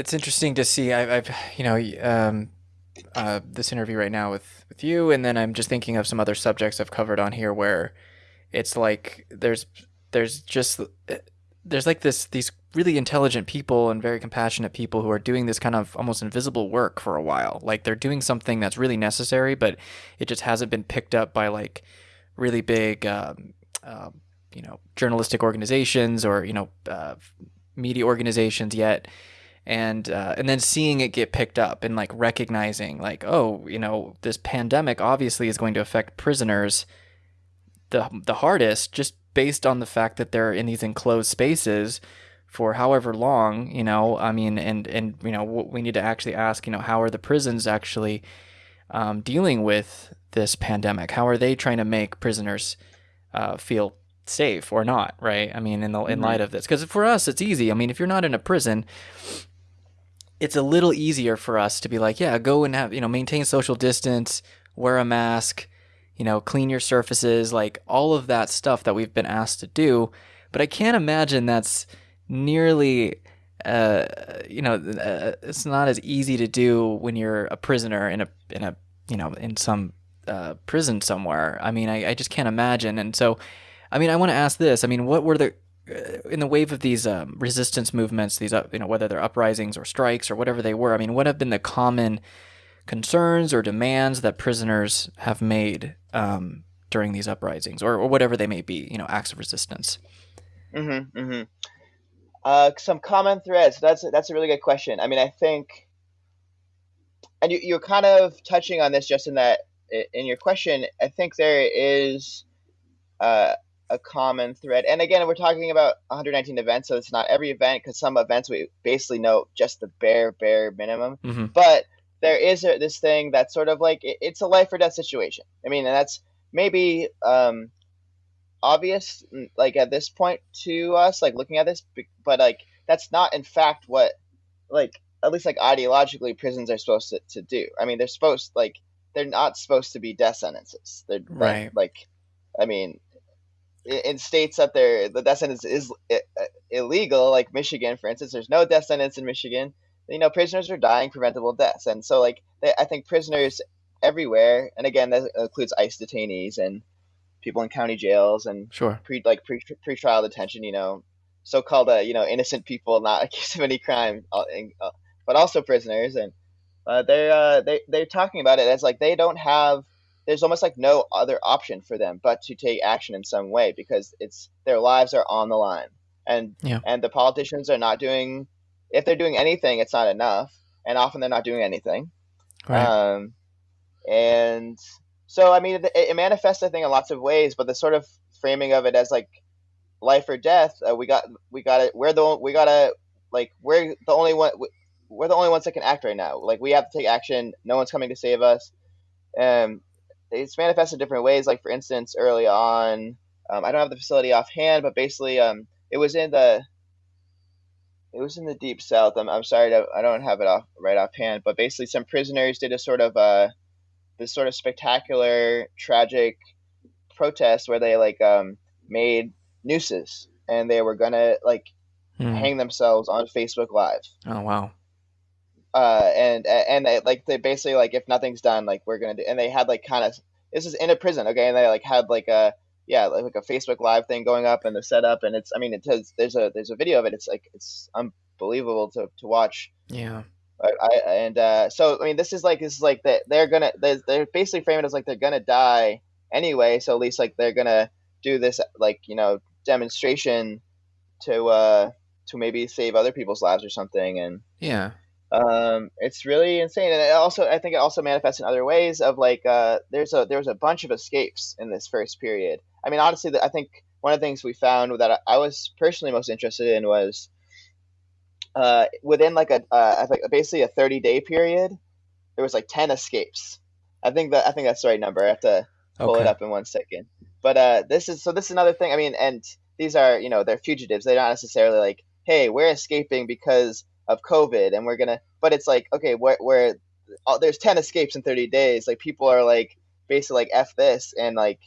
it's interesting to see. I, I've you know um, uh, this interview right now with with you, and then I'm just thinking of some other subjects I've covered on here where it's like there's there's just there's like this these really intelligent people and very compassionate people who are doing this kind of almost invisible work for a while. Like they're doing something that's really necessary, but it just hasn't been picked up by like really big, um, uh, you know, journalistic organizations or you know, uh, media organizations yet. And uh, and then seeing it get picked up and like recognizing like oh you know this pandemic obviously is going to affect prisoners the the hardest just based on the fact that they're in these enclosed spaces for however long, you know, I mean, and, and, you know, we need to actually ask, you know, how are the prisons actually um, dealing with this pandemic? How are they trying to make prisoners uh, feel safe or not? Right. I mean, in the, in mm-hmm. light of this, because for us, it's easy. I mean, if you're not in a prison, it's a little easier for us to be like, yeah, go and have, you know, maintain social distance, wear a mask, you know, clean your surfaces, like all of that stuff that we've been asked to do. But I can't imagine that's nearly uh, you know, uh, it's not as easy to do when you're a prisoner in a in a you know in some uh, prison somewhere. I mean, I, I just can't imagine. And so, I mean, I want to ask this. I mean, what were the in the wave of these um, resistance movements, these you know whether they're uprisings or strikes or whatever they were. I mean, what have been the common concerns or demands that prisoners have made um, during these uprisings or, or whatever they may be? You know, acts of resistance. Mm-hmm. Mm-hmm. Uh, some common threads. That's that's a really good question. I mean, I think, and you, you're kind of touching on this just in that in your question. I think there is uh, a common thread, and again, we're talking about 119 events, so it's not every event because some events we basically know just the bare bare minimum. Mm-hmm. But there is a, this thing that's sort of like it, it's a life or death situation. I mean, and that's maybe um, obvious like at this point to us like looking at this but like that's not in fact what like at least like ideologically prisons are supposed to, to do i mean they're supposed like they're not supposed to be death sentences they're right like i mean in states that they're the death sentence is illegal like michigan for instance there's no death sentence in michigan you know prisoners are dying preventable deaths and so like they, i think prisoners everywhere and again that includes ice detainees and people in county jails and sure pre like pre trial detention. You know, so called uh, you know innocent people not accused of any crime, uh, uh, but also prisoners, and uh, they're uh, they they're talking about it as like they don't have. There's almost like no other option for them but to take action in some way because it's their lives are on the line, and yeah. and the politicians are not doing. If they're doing anything, it's not enough, and often they're not doing anything. Right. Um, and so I mean, it, it, manifests I think in lots of ways, but the sort of framing of it as like life or death, uh, we got we got it. We're the we gotta like we're the only one. We're the only ones that can act right now. Like we have to take action. No one's coming to save us. Um, it's manifested different ways. Like for instance, early on, um, I don't have the facility offhand, but basically, um, it was in the it was in the deep south. I'm, I'm sorry to, I don't have it off right offhand, but basically, some prisoners did a sort of uh, this sort of spectacular, tragic protest where they like um, made nooses and they were gonna like hmm. hang themselves on Facebook Live. Oh wow. Uh, and and they like they basically like if nothing's done, like we're gonna do, and they had like kind of this is in a prison, okay, and they like had like a yeah like, like a Facebook Live thing going up and the setup, and it's I mean it says there's a there's a video of it. It's like it's unbelievable to to watch. Yeah. I, and uh, so I mean, this is like this is like that they're gonna they're, they're basically framing it as like they're gonna die anyway. So at least like they're gonna do this like you know demonstration to uh to maybe save other people's lives or something. And yeah, um, it's really insane. And it also I think it also manifests in other ways of like uh there's a there was a bunch of escapes in this first period. I mean, honestly, I think one of the things we found that I was personally most interested in was uh, within like a uh, like basically a 30 day period, there was like 10 escapes. I think that I think that's the right number. I have to pull okay. it up in one second. But uh, this is so this is another thing. I mean, and these are you know they're fugitives. They're not necessarily like, hey, we're escaping because of COVID, and we're gonna. But it's like, okay, where where oh, there's 10 escapes in 30 days. Like people are like basically like f this and like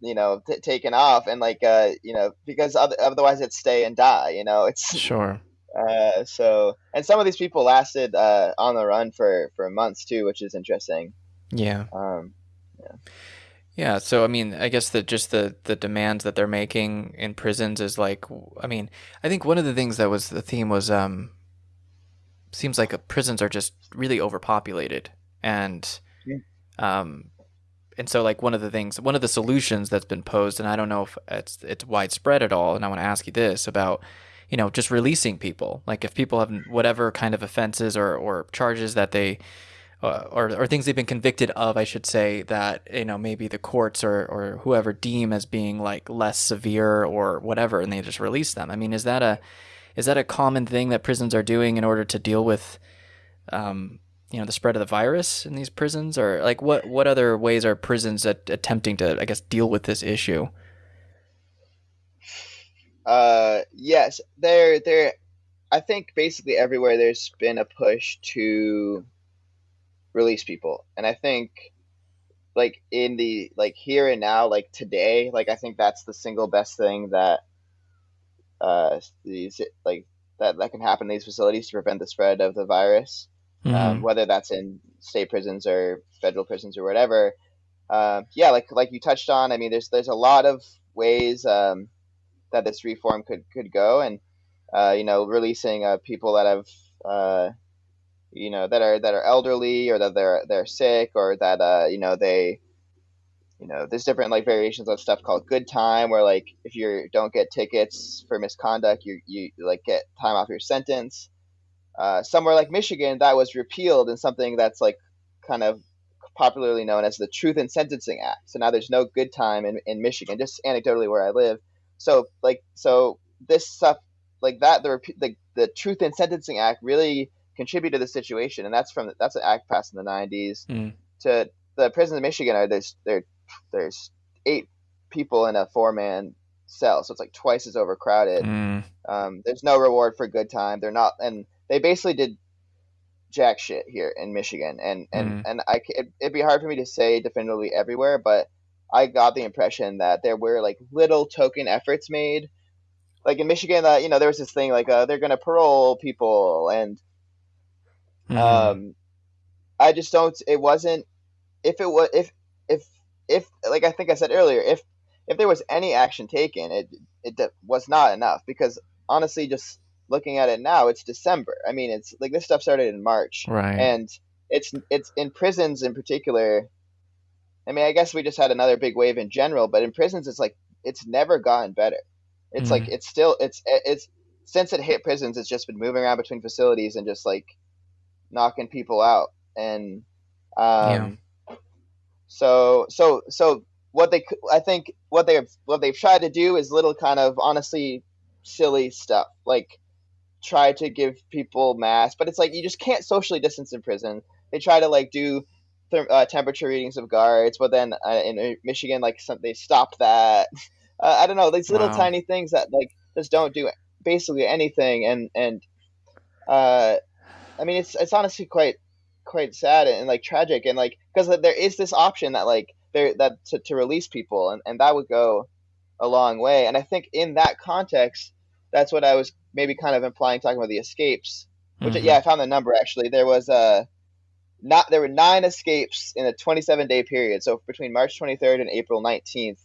you know t- taken off and like uh you know because otherwise it's stay and die. You know it's sure Uh, so and some of these people lasted uh, on the run for for months too, which is interesting. Yeah. Um, yeah. Yeah, so I mean, I guess that just the the demands that they're making in prisons is like, I mean, I think one of the things that was the theme was um, seems like uh, prisons are just really overpopulated, and Yeah. um, and so like one of the things, one of the solutions that's been posed, and I don't know if it's it's widespread at all, and I want to ask you this about, you know, just releasing people, like if people have whatever kind of offenses or or charges that they uh, or, or things they've been convicted of, I should say, that you know maybe the courts or, or whoever deem as being like less severe or whatever, and they just release them. I mean, is that a is that a common thing that prisons are doing in order to deal with, um, you know, the spread of the virus in these prisons, or like what what other ways are prisons at, attempting to, I guess, deal with this issue? Uh, yes, there, there. I think basically everywhere there's been a push to release people, and I think like in the like here and now, like today, like I think that's the single best thing that uh these like that that can happen in these facilities to prevent the spread of the virus. Um, Mm-hmm. whether that's in state prisons or federal prisons or whatever. Uh, yeah, like like you touched on. I mean, there's there's a lot of ways um, that this reform could could go, and uh, you know, releasing uh, people that have uh, you know that are that are elderly or that they're they're sick or that uh, you know they you know there's different like variations of stuff called good time where like if you don't get tickets for misconduct you you like get time off your sentence uh, somewhere like Michigan, that was repealed in something that's like kind of popularly known as the Truth in Sentencing Act. So now there's no good time in, in Michigan, just anecdotally where I live. So like so this stuff like that the the, the Truth in Sentencing Act really contributed to the situation, and that's from that's an act passed in the 90s. Mm. To the prisons in Michigan are there's there there's eight people in a four man cell, so it's like twice as overcrowded. Mm. Um, there's no reward for good time. They're not, and they basically did jack shit here in Michigan, and and Mm. and I it, it'd be hard for me to say definitively everywhere, but I got the impression that there were like little token efforts made. Like in Michigan, uh, you know, there was this thing like uh, they're gonna parole people, and Mhm. um, I just don't. It wasn't. If it was, if if if like I think I said earlier, if if there was any action taken, it it was not enough because honestly, just looking at it now, it's December. I mean, it's like this stuff started in March, Right. and it's it's in prisons in particular. I mean, I guess we just had another big wave in general, but in prisons, it's like it's never gotten better. It's like Mhm. it's still it's it's since it hit prisons, it's just been moving around between facilities and just like knocking people out and Yeah. So so so what they I think what they've what they've tried to do is little kind of honestly silly stuff like try to give people masks but it's like you just can't socially distance in prison they try to like do therm- uh, temperature readings of guards but then uh, in Michigan like some, they stopped that uh, I don't know these little Wow. tiny things that like just don't do basically anything and and uh I mean, it's it's honestly quite quite sad and, like tragic and like because there is this option that like there that to, to release people and, and that would go a long way. And I think in that context that's what I was maybe kind of implying talking about the escapes which Mhm. yeah I found the number actually. There was uh not there were nine escapes in a 27 day period. So between March 23rd and April 19th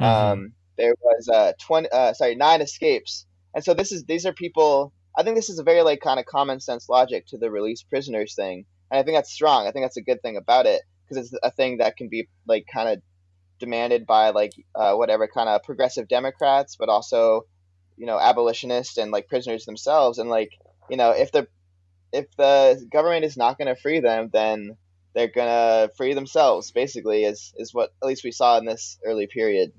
Mhm. um, there was uh, 20 uh, sorry nine escapes. And so this is these are people i think this is a very like kind of common sense logic to the release prisoners thing and i think that's strong. I think that's a good thing about it because it's a thing that can be like kind of demanded by like uh, whatever kind of progressive democrats but also you know abolitionists and like prisoners themselves. And like you know if the if the government is not going to free them then they're going to free themselves basically is is what at least we saw in this early period